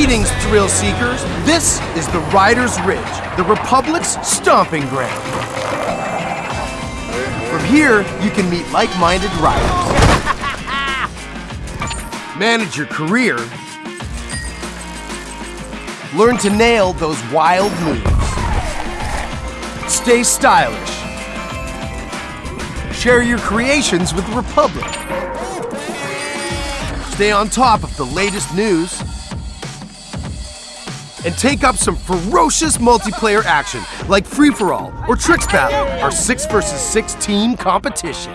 Greetings, thrill seekers. This is the Riders Ridge, the Republic's stomping ground. From here, you can meet like-minded riders. Manage your career. Learn to nail those wild moves. Stay stylish. Share your creations with the Republic. Stay on top of the latest news. And take up some ferocious multiplayer action like Free For All or Tricks Battle, our 6 versus 6 team competition.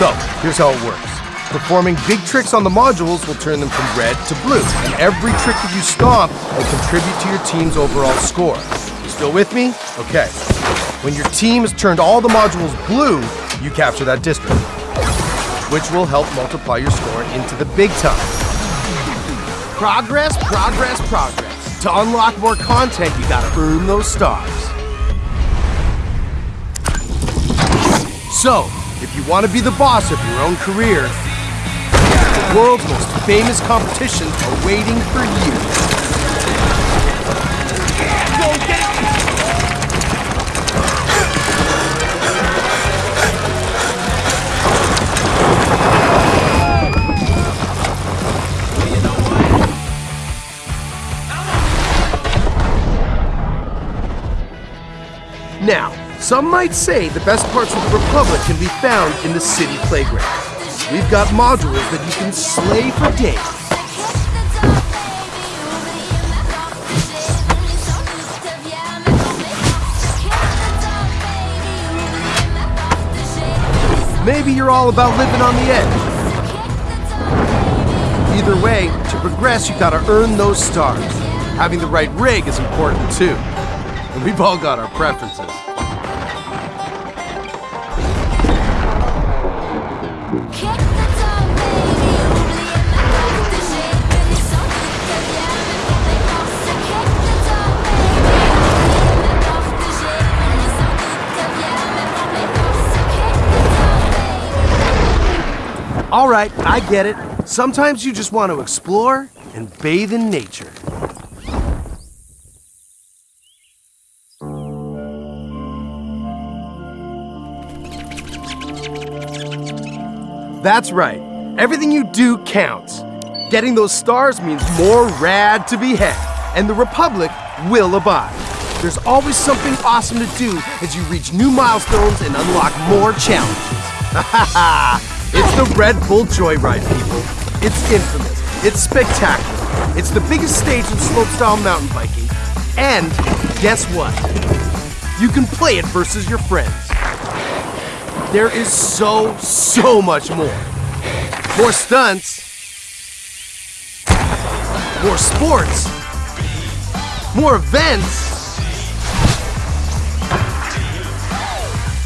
So, here's how it works. Performing big tricks on the modules will turn them from red to blue, and every trick that you stomp will contribute to your team's overall score. You still with me? Okay. When your team has turned all the modules blue, you capture that district, which will help multiply your score into the big time. Progress, progress, progress. To unlock more content, you gotta earn those stars. So, if you want to be the boss of your own career, the world's most famous competitions are waiting for you. Some might say the best parts of the Republic can be found in the city playground. We've got modules that you can slay for days. Maybe you're all about living on the edge. Either way, to progress, you gotta earn those stars. Having the right rig is important too. And we've all got our preferences. All right, I get it. Sometimes you just want to explore and bathe in nature. That's right. Everything you do counts. Getting those stars means more rad to be had, and the Republic will abide. There's always something awesome to do as you reach new milestones and unlock more challenges. Ha ha ha! It's the Red Bull Joyride, people. It's infamous. It's spectacular. It's the biggest stage in slopestyle mountain biking. And guess what? You can play it versus your friends. There is so, so much more. More stunts. More sports. More events.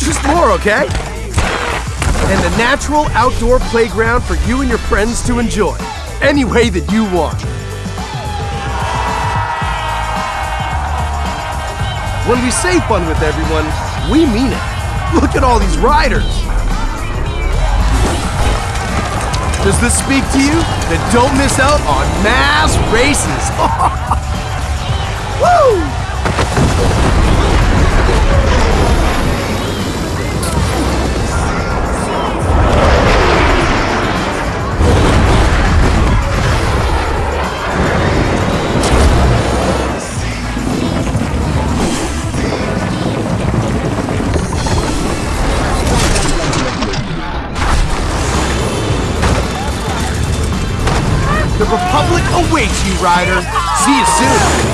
Just more, okay? and a natural outdoor playground for you and your friends to enjoy, any way that you want. When we say fun with everyone, we mean it. Look at all these riders. Does this speak to you? Then don't miss out on mass races. Woo! The Republic awaits you, Ryder. See you soon.